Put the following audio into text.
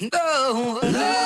No.